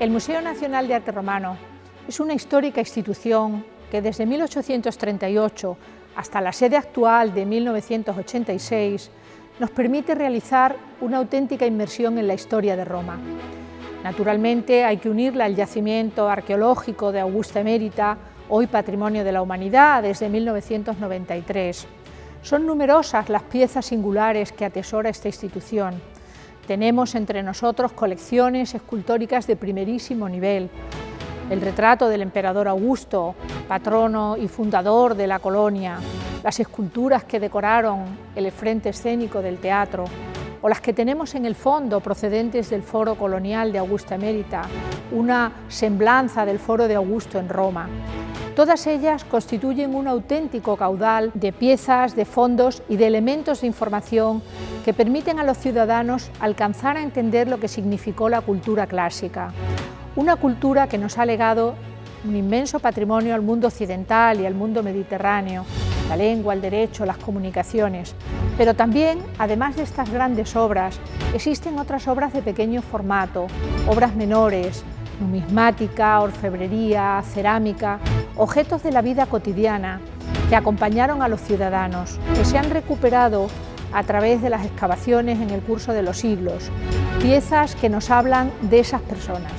El Museo Nacional de Arte Romano es una histórica institución que desde 1838 hasta la sede actual de 1986 nos permite realizar una auténtica inmersión en la historia de Roma. Naturalmente hay que unirla al yacimiento arqueológico de Augusta Emérita, hoy Patrimonio de la Humanidad desde 1993. Son numerosas las piezas singulares que atesora esta institución, tenemos entre nosotros colecciones escultóricas de primerísimo nivel. El retrato del emperador Augusto, patrono y fundador de la colonia, las esculturas que decoraron el frente escénico del teatro, o las que tenemos en el fondo procedentes del foro colonial de Augusta Emérita, una semblanza del foro de Augusto en Roma. Todas ellas constituyen un auténtico caudal de piezas, de fondos y de elementos de información que permiten a los ciudadanos alcanzar a entender lo que significó la cultura clásica. Una cultura que nos ha legado un inmenso patrimonio al mundo occidental y al mundo mediterráneo, la lengua, el derecho, las comunicaciones. Pero también, además de estas grandes obras, existen otras obras de pequeño formato, obras menores, numismática, orfebrería, cerámica, objetos de la vida cotidiana que acompañaron a los ciudadanos, que se han recuperado a través de las excavaciones en el curso de los siglos, piezas que nos hablan de esas personas.